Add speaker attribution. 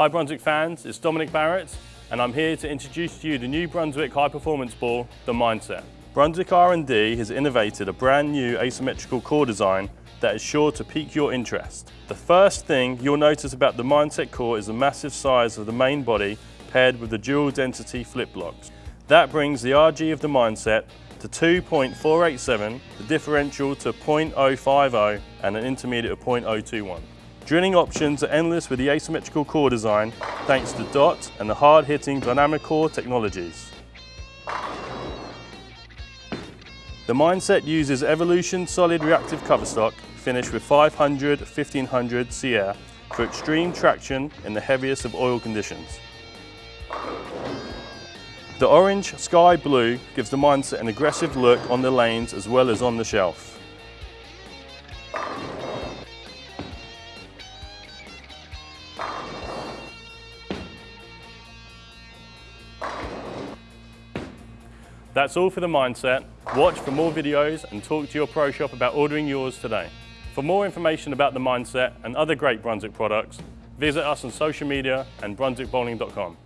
Speaker 1: Hi Brunswick fans, it's Dominic Barrett and I'm here to introduce to you the new Brunswick high performance ball, the Mindset. Brunswick R&D has innovated a brand new asymmetrical core design that is sure to pique your interest. The first thing you'll notice about the Mindset core is the massive size of the main body paired with the dual density flip blocks. That brings the RG of the Mindset to 2.487, the differential to 0.050 and an intermediate of 0.021. Drilling options are endless with the asymmetrical core design thanks to DOT and the hard-hitting dynamic core technologies. The Mindset uses Evolution solid reactive cover stock finished with 500 1500 CR for extreme traction in the heaviest of oil conditions. The orange sky blue gives the Mindset an aggressive look on the lanes as well as on the shelf. That's all for the Mindset. Watch for more videos and talk to your pro shop about ordering yours today. For more information about the Mindset and other great Brunswick products, visit us on social media and brunswickbowling.com.